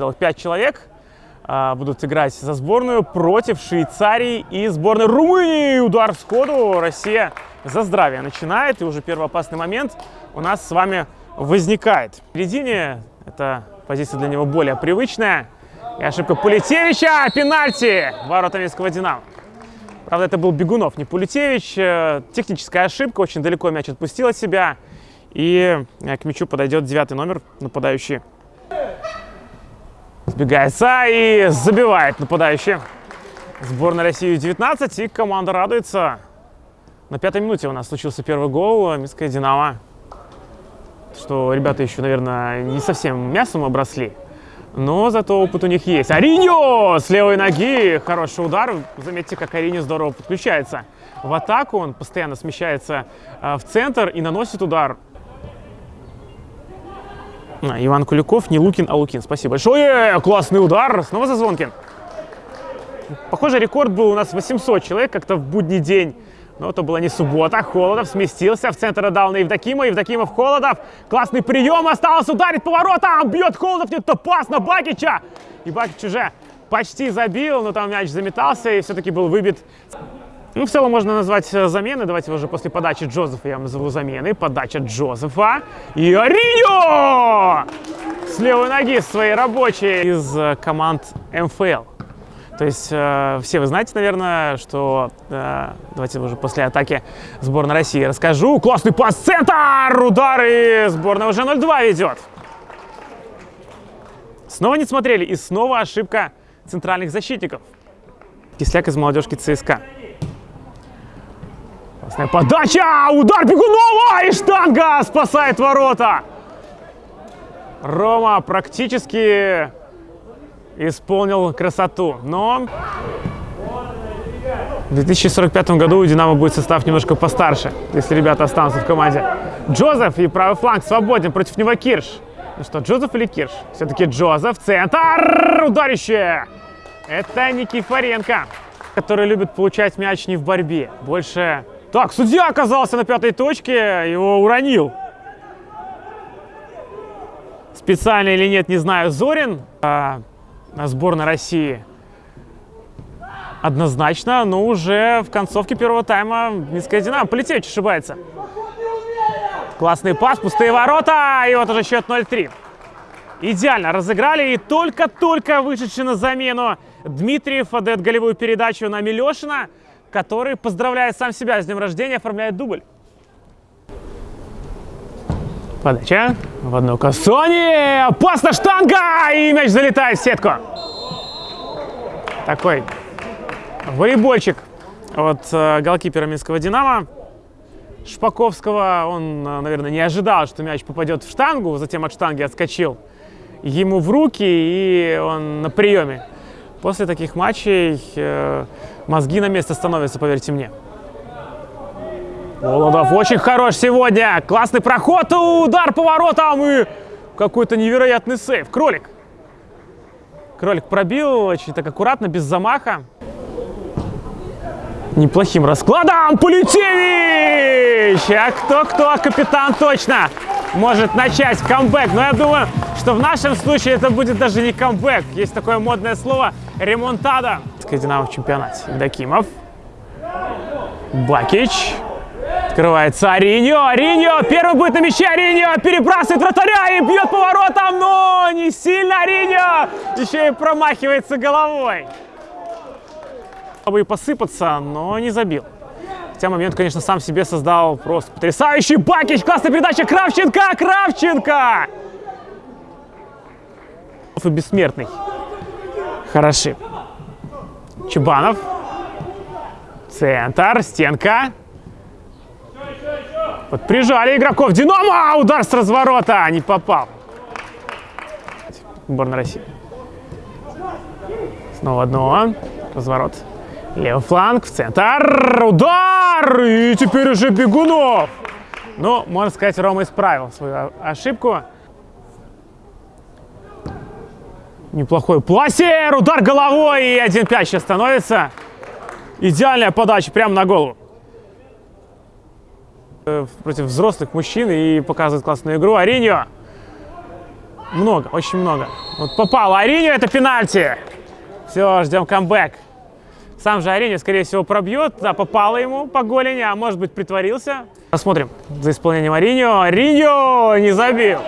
целых пять человек а, будут играть за сборную против Швейцарии и сборной Румынии. Удар сходу. Россия за здравие начинает. И уже первый опасный момент у нас с вами возникает. В середине эта позиция для него более привычная. И ошибка Пулетевича. Пенальти. Ворота Минского Динамо. Правда, это был Бегунов, не Пулетевич. Э, техническая ошибка. Очень далеко мяч отпустил от себя. И э, к мячу подойдет девятый номер, нападающий. Сбегается и забивает нападающий. Сборная России 19 и команда радуется. На пятой минуте у нас случился первый гол. Минская Динамо. Что ребята еще, наверное, не совсем мясом обросли. Но зато опыт у них есть. Ариньо с левой ноги. Хороший удар. Заметьте, как Ариньо здорово подключается в атаку. Он постоянно смещается э, в центр и наносит удар. А, Иван Куликов, не Лукин, а Лукин. Спасибо большое. Классный удар. Снова Зазвонкин. Похоже, рекорд был у нас 800 человек как-то в будний день. Но это была не суббота. Холодов сместился в центр отдал на Евдокима. Евдокимов, Холодов. Классный прием. Осталось ударить поворотом. Бьет Холодов. Нет, пас на Бакича. И Бакич уже почти забил, но там мяч заметался и все-таки был выбит ну, в целом можно назвать э, замены. Давайте уже после подачи Джозефа я назову замены. Подача Джозефа. И Ариньо! С левой ноги своей рабочей из э, команд МФЛ. То есть э, все вы знаете, наверное, что... Э, давайте уже после атаки сборной России расскажу. Классный пас, центр! Удар и сборная уже 0-2 ведет. Снова не смотрели и снова ошибка центральных защитников. Кисляк из молодежки ЦСКА. Классная подача! Удар Бегунова! И штанга спасает ворота! Рома практически исполнил красоту, но в 2045 году у «Динамо» будет состав немножко постарше, если ребята останутся в команде. Джозеф и правый фланг свободен, против него Кирш. Ну что, Джозеф или Кирш? Все-таки Джозеф, центр, ударище! Это Никифоренко, который любит получать мяч не в борьбе, больше так, судья оказался на пятой точке, его уронил. Специально или нет, не знаю, Зорин, а, сборная России. Однозначно, но уже в концовке первого тайма Минская Динамо. Полетевич ошибается. Классный пас, пустые ворота, и вот уже счет 0-3. Идеально разыграли, и только-только вышедший на замену Дмитриев отдает голевую передачу на Милешина который, поздравляя сам себя с днем рождения, оформляет дубль. Подача в одно касание. Опасна штанга! И мяч залетает в сетку. Такой волейбольчик от э, голкипера Минского «Динамо». Шпаковского. Он, э, наверное, не ожидал, что мяч попадет в штангу, затем от штанги отскочил ему в руки, и он на приеме. После таких матчей э, мозги на место становятся, поверьте мне. Володов очень хорош сегодня. Классный проход, удар поворотом и какой-то невероятный сейв. Кролик. Кролик пробил очень так аккуратно, без замаха. Неплохим раскладом. Полетевич! А кто-кто, капитан точно может начать камбэк. Но я думаю, что в нашем случае это будет даже не камбэк. Есть такое модное слово ремонтада. Динамо в чемпионате. Дакимов. Бакич. Открывается Ариньо. Ариньо. Первый будет на мяче. Ариньо перебрасывает вратаря и бьет поворотом. Но не сильно Ариньо. Еще и промахивается головой. Чтобы и посыпаться, но не забил. Хотя момент, конечно, сам себе создал просто потрясающий Бакич. Классная передача Кравченко. Кравченко. И бессмертный. Хороши. Чубанов. Центр. Стенка. Вот прижали игроков. Динамо! Удар с разворота. Не попал. Сборная России. Снова одно. Разворот. Левый фланг в центр. Удар! И теперь уже Бегунов. Ну, можно сказать, Рома исправил свою ошибку. Неплохой пласер, удар головой и 1-5 сейчас становится. Идеальная подача прямо на голову. Э, против взрослых мужчин и показывает классную игру. Ариньо. много, очень много. Вот попал Ариню, это пенальти. Все, ждем камбэк. Сам же Ариню, скорее всего, пробьет. Да, попало ему по голени, а может быть притворился. Посмотрим за исполнением Ариньо. Ариньо не забил.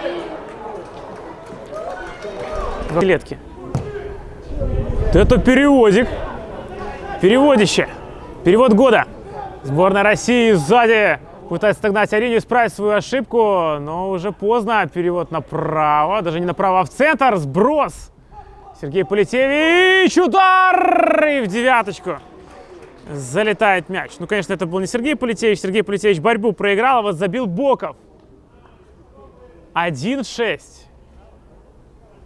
Клетки. Это переводик. Переводище. Перевод года. Сборная России сзади пытается догнать Ариню, исправить свою ошибку, но уже поздно. Перевод направо, даже не направо, а в центр. Сброс. Сергей Полетевич, удар! И в девяточку залетает мяч. Ну, конечно, это был не Сергей Полетевич. Сергей Полетевич борьбу проиграл, а вот забил Боков. 1-6.